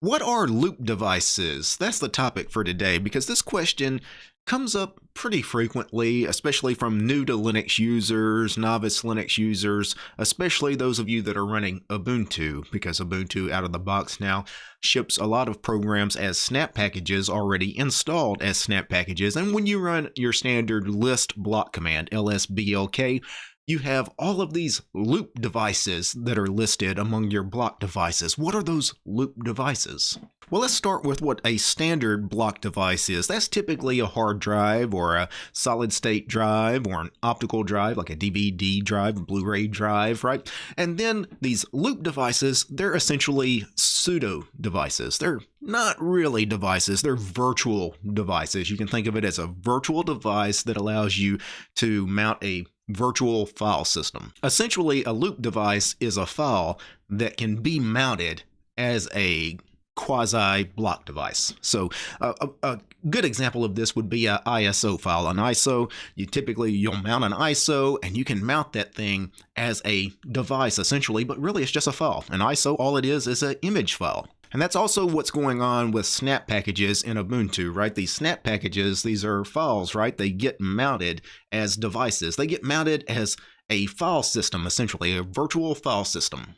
What are loop devices? That's the topic for today because this question comes up pretty frequently, especially from new to Linux users, novice Linux users, especially those of you that are running Ubuntu, because Ubuntu out of the box now ships a lot of programs as snap packages already installed as snap packages. And when you run your standard list block command, lsblk, you have all of these loop devices that are listed among your block devices. What are those loop devices? Well, let's start with what a standard block device is. That's typically a hard drive or a solid state drive or an optical drive like a DVD drive, Blu-ray drive, right? And then these loop devices, they're essentially pseudo devices. They're not really devices, they're virtual devices. You can think of it as a virtual device that allows you to mount a virtual file system. Essentially, a loop device is a file that can be mounted as a quasi block device. So a, a, good example of this would be an ISO file. An ISO, you typically you'll mount an ISO and you can mount that thing as a device essentially, but really it's just a file. An ISO, all it is is an image file. And that's also what's going on with snap packages in Ubuntu, right? These snap packages, these are files, right? They get mounted as devices. They get mounted as a file system, essentially, a virtual file system.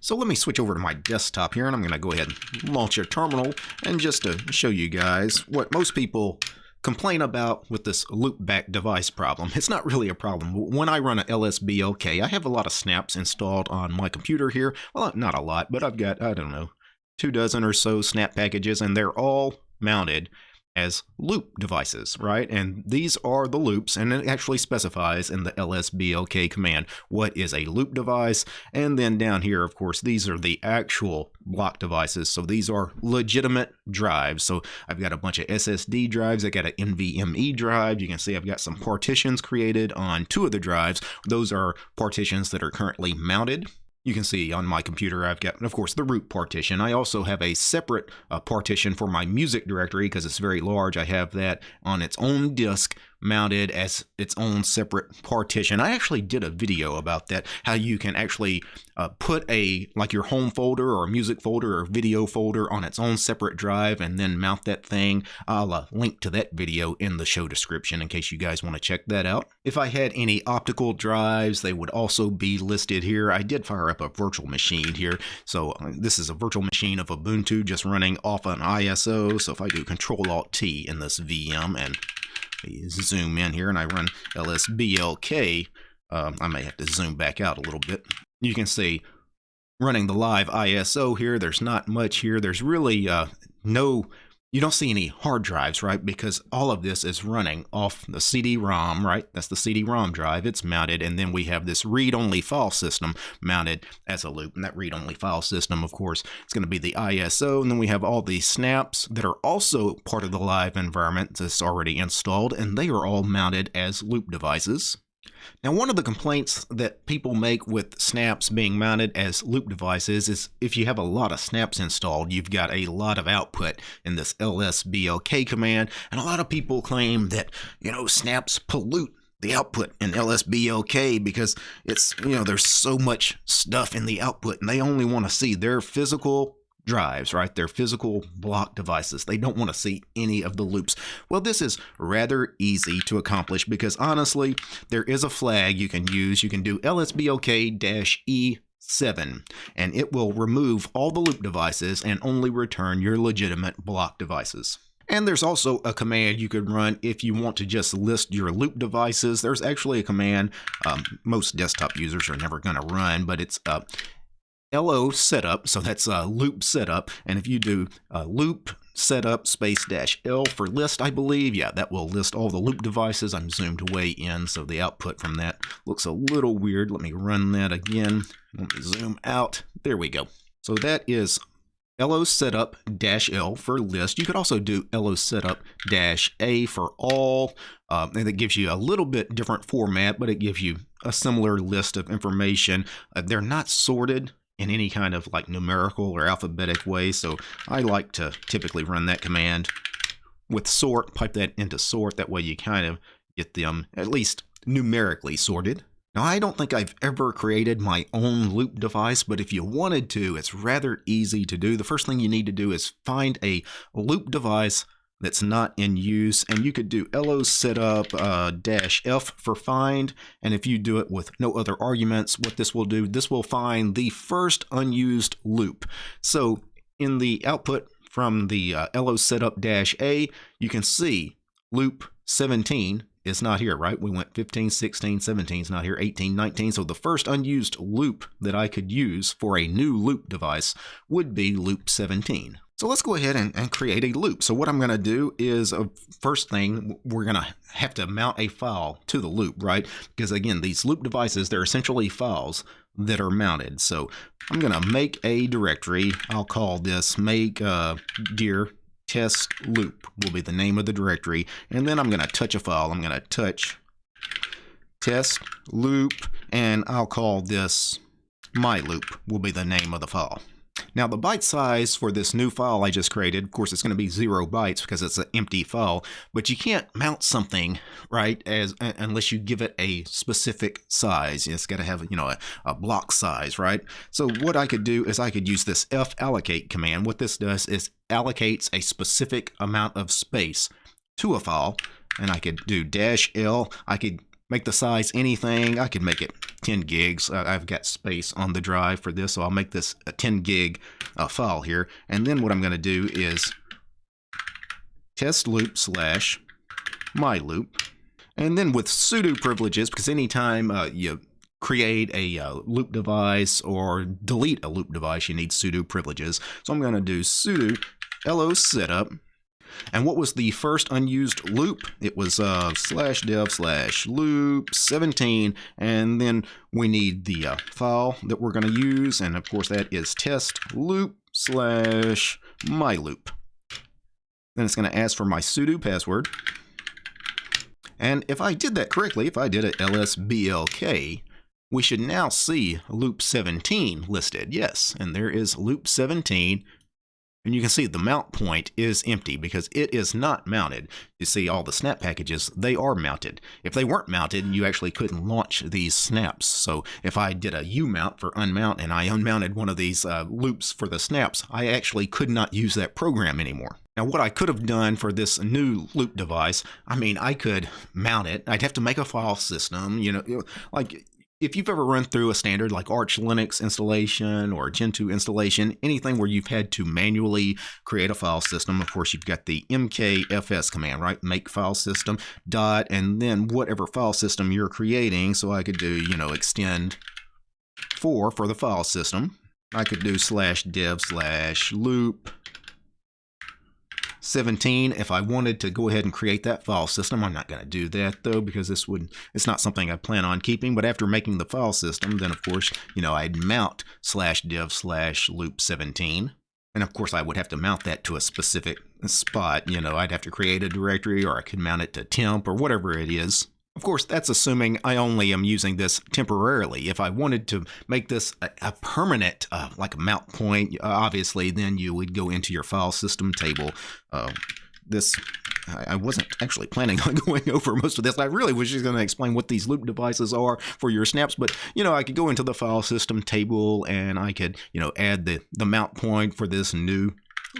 So let me switch over to my desktop here, and I'm going to go ahead and launch a terminal. And just to show you guys what most people complain about with this loopback device problem. It's not really a problem. When I run a LSBLK, I have a lot of snaps installed on my computer here. Well, not a lot, but I've got, I don't know, two dozen or so snap packages, and they're all mounted as loop devices, right? And these are the loops, and it actually specifies in the lsblk command what is a loop device. And then down here, of course, these are the actual block devices. So these are legitimate drives. So I've got a bunch of SSD drives. I got an NVMe drive. You can see I've got some partitions created on two of the drives. Those are partitions that are currently mounted you can see on my computer I've got, of course, the root partition. I also have a separate uh, partition for my music directory because it's very large. I have that on its own disk mounted as its own separate partition. I actually did a video about that, how you can actually uh, put a, like your home folder or music folder or video folder on its own separate drive and then mount that thing. I'll uh, link to that video in the show description in case you guys want to check that out. If I had any optical drives, they would also be listed here. I did fire up a virtual machine here. So uh, this is a virtual machine of Ubuntu just running off an ISO. So if I do Control Alt T in this VM and zoom in here and I run lsblk, um, I may have to zoom back out a little bit. You can see running the live ISO here, there's not much here. There's really uh, no you don't see any hard drives, right? Because all of this is running off the CD-ROM, right? That's the CD-ROM drive. It's mounted, and then we have this read-only file system mounted as a loop. And that read-only file system, of course, it's going to be the ISO. And then we have all these snaps that are also part of the live environment that's already installed, and they are all mounted as loop devices. Now, one of the complaints that people make with snaps being mounted as loop devices is if you have a lot of snaps installed, you've got a lot of output in this lsblk command, and a lot of people claim that, you know, snaps pollute the output in lsblk because it's, you know, there's so much stuff in the output and they only want to see their physical drives, right? They're physical block devices. They don't want to see any of the loops. Well, this is rather easy to accomplish because honestly, there is a flag you can use. You can do lsblk-e 7 and it will remove all the loop devices and only return your legitimate block devices. And there's also a command you could run if you want to just list your loop devices. There's actually a command um, most desktop users are never going to run, but it's uh, LO setup, so that's a loop setup. And if you do uh, loop setup space dash L for list, I believe, yeah, that will list all the loop devices. I'm zoomed way in, so the output from that looks a little weird. Let me run that again. Let me zoom out. There we go. So that is LO setup dash L for list. You could also do LO setup dash A for all, uh, and it gives you a little bit different format, but it gives you a similar list of information. Uh, they're not sorted, in any kind of like numerical or alphabetic way. So I like to typically run that command with sort, pipe that into sort. That way you kind of get them at least numerically sorted. Now, I don't think I've ever created my own loop device, but if you wanted to, it's rather easy to do. The first thing you need to do is find a loop device that's not in use, and you could do lo setup uh, dash f for find, and if you do it with no other arguments, what this will do, this will find the first unused loop. So in the output from the uh, lo setup dash a, you can see loop 17 is not here, right? We went 15, 16, 17 is not here, 18, 19. So the first unused loop that I could use for a new loop device would be loop 17. So let's go ahead and, and create a loop. So what I'm going to do is, uh, first thing, we're going to have to mount a file to the loop, right? Because again, these loop devices, they're essentially files that are mounted. So I'm going to make a directory. I'll call this make uh, dir test loop will be the name of the directory. And then I'm going to touch a file. I'm going to touch test loop, and I'll call this my loop will be the name of the file. Now the byte size for this new file I just created, of course it's going to be zero bytes because it's an empty file, but you can't mount something, right, as unless you give it a specific size. It's got to have, you know, a, a block size, right? So what I could do is I could use this fallocate command. What this does is allocates a specific amount of space to a file, and I could do dash L. I could make the size anything. I could make it 10 gigs. I've got space on the drive for this, so I'll make this a 10 gig uh, file here. And then what I'm going to do is test loop slash my loop. And then with sudo privileges, because anytime uh, you create a uh, loop device or delete a loop device, you need sudo privileges. So I'm going to do sudo lo setup and what was the first unused loop? It was uh, slash dev slash loop 17. And then we need the uh, file that we're going to use. And of course, that is test loop slash my loop. Then it's going to ask for my sudo password. And if I did that correctly, if I did a lsblk, we should now see loop 17 listed. Yes, and there is loop 17 and you can see the mount point is empty because it is not mounted. You see all the snap packages, they are mounted. If they weren't mounted, you actually couldn't launch these snaps. So if I did a U mount for unmount and I unmounted one of these uh, loops for the snaps, I actually could not use that program anymore. Now what I could have done for this new loop device, I mean, I could mount it. I'd have to make a file system, you know, like if you've ever run through a standard like Arch Linux installation or Gentoo installation, anything where you've had to manually create a file system, of course, you've got the mkfs command, right? Make file system dot, and then whatever file system you're creating. So I could do, you know, extend four for the file system. I could do slash dev slash loop 17 if I wanted to go ahead and create that file system. I'm not going to do that though because this would it's not something I plan on keeping. But after making the file system, then of course, you know, I'd mount slash dev slash loop 17. And of course, I would have to mount that to a specific spot. You know, I'd have to create a directory or I could mount it to temp or whatever it is. Of course, that's assuming I only am using this temporarily. If I wanted to make this a, a permanent, uh, like a mount point, obviously, then you would go into your file system table. Uh, this I wasn't actually planning on going over most of this. I really was just going to explain what these loop devices are for your snaps, but you know, I could go into the file system table and I could, you know, add the, the mount point for this new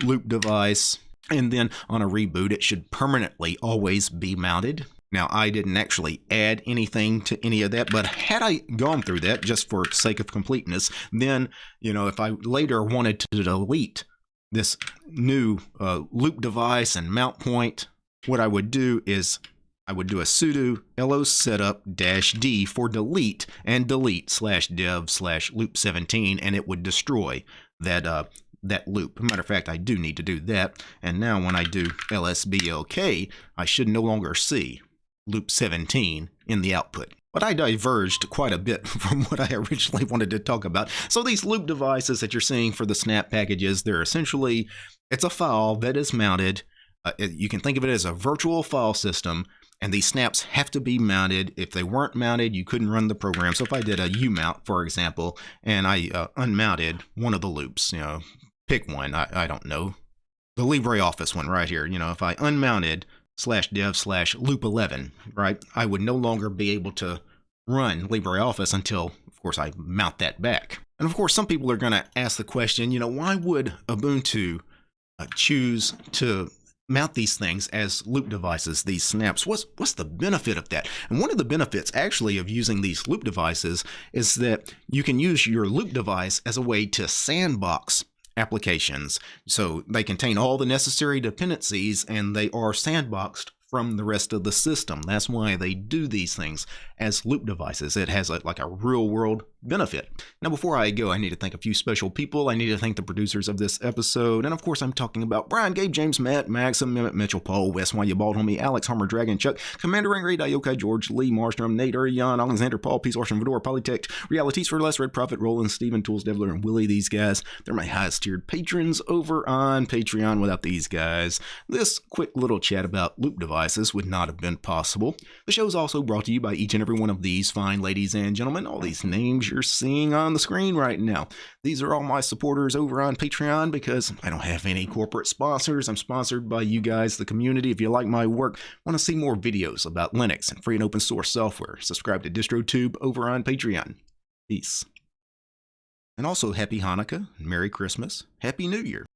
loop device. And then on a reboot, it should permanently always be mounted. Now, I didn't actually add anything to any of that, but had I gone through that just for sake of completeness, then, you know, if I later wanted to delete this new uh, loop device and mount point, what I would do is I would do a sudo lo setup dash d for delete and delete slash dev slash loop 17, and it would destroy that uh, that loop. Matter of fact, I do need to do that. And now when I do lsblk, I should no longer see loop 17 in the output. But I diverged quite a bit from what I originally wanted to talk about. So these loop devices that you're seeing for the snap packages, they're essentially, it's a file that is mounted. Uh, you can think of it as a virtual file system and these snaps have to be mounted. If they weren't mounted, you couldn't run the program. So if I did a U mount, for example, and I uh, unmounted one of the loops, you know, pick one, I, I don't know, the LibreOffice one right here. You know, if I unmounted slash dev slash loop 11, right? I would no longer be able to run LibreOffice until, of course, I mount that back. And of course, some people are going to ask the question, you know, why would Ubuntu uh, choose to mount these things as loop devices, these snaps. What's what's the benefit of that? And one of the benefits actually of using these loop devices is that you can use your loop device as a way to sandbox applications. So they contain all the necessary dependencies and they are sandboxed from the rest of the system. That's why they do these things as loop devices. It has a, like a real world benefit. Now, before I go, I need to thank a few special people. I need to thank the producers of this episode. And of course, I'm talking about Brian, Gabe, James, Matt, Maxim, Mehmet, Mitchell, Paul, Wes, You Bald Homie, Alex, Harmer, Dragon, Chuck, Commander Angry, Diokai, George, Lee, Marstrom, Nate, Urian, Alexander, Paul, Peace, Orson, Fedora, Polytech, Realities for Less, Red Prophet, Roland, Steven, Tools, Devler, and Willie. These guys, they're my highest tiered patrons over on Patreon. Without these guys, this quick little chat about loop devices would not have been possible. The show is also brought to you by each and every one of these fine ladies and gentlemen, all these names you're seeing on the screen right now. These are all my supporters over on Patreon because I don't have any corporate sponsors. I'm sponsored by you guys, the community. If you like my work, want to see more videos about Linux and free and open source software, subscribe to DistroTube over on Patreon. Peace. And also, Happy Hanukkah, Merry Christmas, Happy New Year.